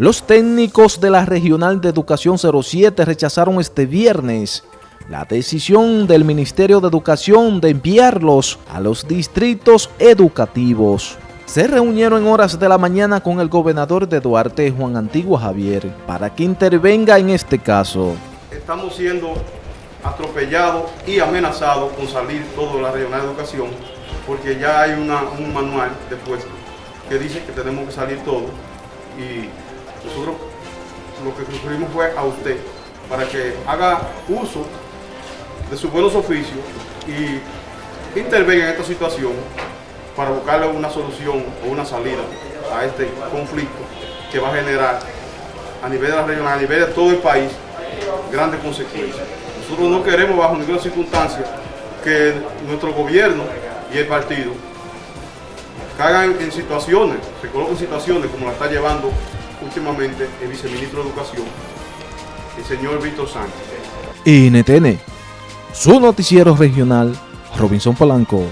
Los técnicos de la Regional de Educación 07 rechazaron este viernes la decisión del Ministerio de Educación de enviarlos a los distritos educativos. Se reunieron en horas de la mañana con el gobernador de Duarte, Juan Antigua Javier, para que intervenga en este caso. Estamos siendo atropellados y amenazados con salir todo la Regional de Educación, porque ya hay un manual después que dice que tenemos que salir todos y nosotros lo que concluimos fue a usted para que haga uso de sus buenos oficios y intervenga en esta situación para buscarle una solución o una salida a este conflicto que va a generar a nivel de la región, a nivel de todo el país, grandes consecuencias. Nosotros no queremos bajo ninguna circunstancia que nuestro gobierno y el partido caigan en situaciones, se coloquen en situaciones como la está llevando últimamente el viceministro de Educación, el señor Víctor Sánchez. NTN, su noticiero regional, Robinson Polanco.